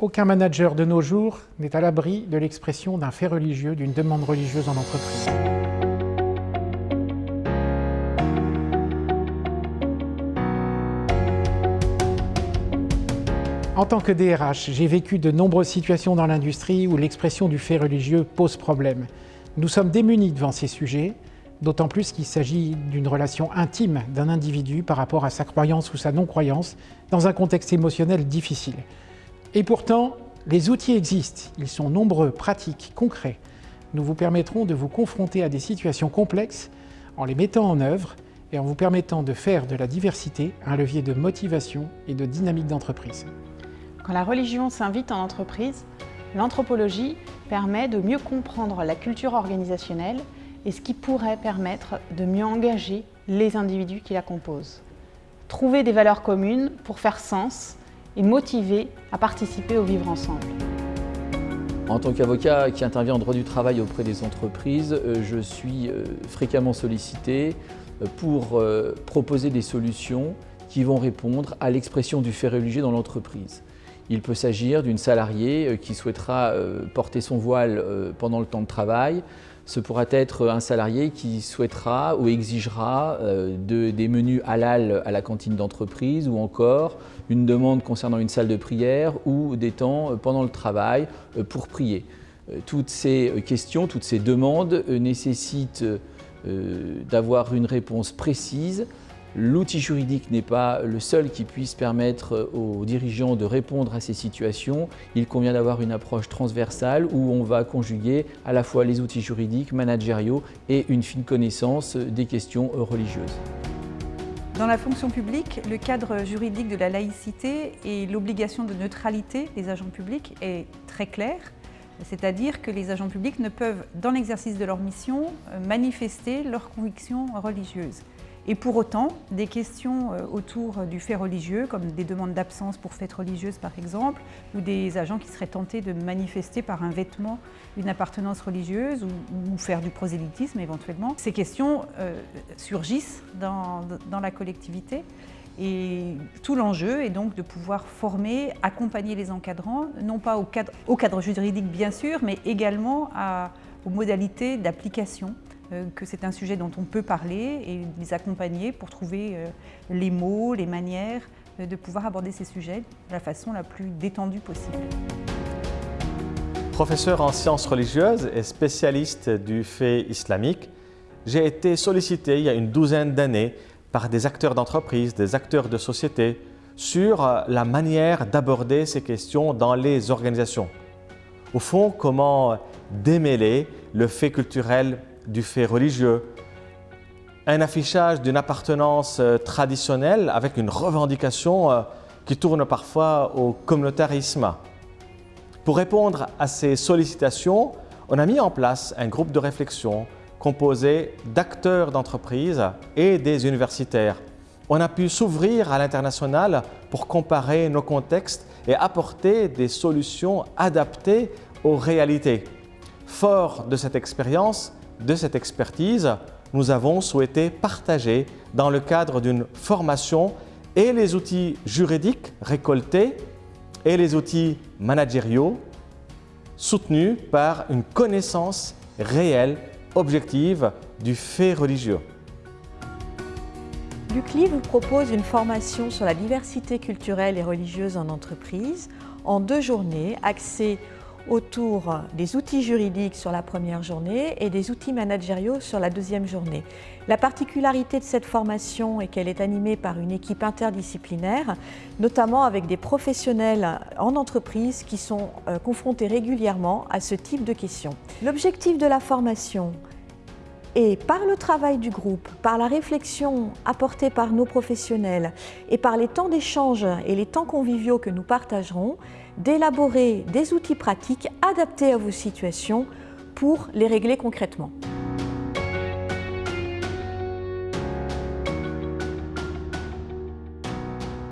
Aucun manager de nos jours n'est à l'abri de l'expression d'un fait religieux, d'une demande religieuse en entreprise. En tant que DRH, j'ai vécu de nombreuses situations dans l'industrie où l'expression du fait religieux pose problème. Nous sommes démunis devant ces sujets, d'autant plus qu'il s'agit d'une relation intime d'un individu par rapport à sa croyance ou sa non-croyance dans un contexte émotionnel difficile. Et pourtant, les outils existent, ils sont nombreux, pratiques, concrets. Nous vous permettrons de vous confronter à des situations complexes en les mettant en œuvre et en vous permettant de faire de la diversité un levier de motivation et de dynamique d'entreprise. Quand la religion s'invite en entreprise, l'anthropologie permet de mieux comprendre la culture organisationnelle et ce qui pourrait permettre de mieux engager les individus qui la composent. Trouver des valeurs communes pour faire sens et motiver à participer au vivre ensemble. En tant qu'avocat qui intervient en droit du travail auprès des entreprises, euh, je suis euh, fréquemment sollicité euh, pour proposer des solutions qui vont répondre à l'expression du fait religieux dans l'entreprise. Il peut s'agir d'une salariée qui souhaitera porter son voile pendant le temps de travail, ce pourra être un salarié qui souhaitera ou exigera euh, des menus halal à la cantine d'entreprise ou encore une demande concernant une salle de prière ou des temps euh, pendant le travail euh, pour prier. Toutes ces questions, toutes ces demandes nécessitent d'avoir une réponse précise L'outil juridique n'est pas le seul qui puisse permettre aux dirigeants de répondre à ces situations. Il convient d'avoir une approche transversale où on va conjuguer à la fois les outils juridiques, managériaux et une fine connaissance des questions religieuses. Dans la fonction publique, le cadre juridique de la laïcité et l'obligation de neutralité des agents publics est très clair. C'est-à-dire que les agents publics ne peuvent, dans l'exercice de leur mission, manifester leurs convictions religieuses. Et pour autant, des questions euh, autour du fait religieux, comme des demandes d'absence pour fêtes religieuses par exemple, ou des agents qui seraient tentés de manifester par un vêtement une appartenance religieuse ou, faire du prosélytisme éventuellement, ces questions euh, surgissent dans, la collectivité. Et tout l'enjeu est donc de pouvoir former, accompagner les encadrants, non pas au cadre, juridique bien sûr, mais également aux modalités d'application euh, que c'est un sujet dont on peut parler et les accompagner pour trouver euh, les mots, les manières euh, de pouvoir aborder ces sujets de la façon la plus détendue possible. Professeur en sciences religieuses et spécialiste du fait islamique, j'ai été sollicité il y a une douzaine d'années par des acteurs d'entreprise, des acteurs de société, sur la manière d'aborder ces questions dans les organisations. Au fond, comment démêler le fait culturel du fait religieux, un affichage d'une appartenance euh, traditionnelle avec une revendication euh, qui tourne parfois au communautarisme. Pour répondre à ces sollicitations, on a mis en place un groupe de réflexion composé d'acteurs d'entreprise et des universitaires. On a pu s'ouvrir à l'international pour comparer nos contextes et apporter des solutions adaptées aux réalités. Fort de cette expérience, de cette expertise, nous avons souhaité partager dans le cadre d'une formation et les outils juridiques récoltés et les outils managériaux soutenus par une connaissance réelle, objective du fait religieux. L'UCLI vous propose une formation sur la diversité culturelle et religieuse en entreprise en deux journées axées autour des outils juridiques sur la première journée et des outils managériaux sur la deuxième journée. La particularité de cette formation est qu'elle est animée par une équipe interdisciplinaire, notamment avec des professionnels en entreprise qui sont euh, confrontés régulièrement à ce type de questions. L'objectif de la formation est, par le travail du groupe, par la réflexion apportée par nos professionnels et par les temps d'échange et les temps conviviaux que nous partagerons, d'élaborer des outils pratiques adaptés à vos situations pour les régler concrètement.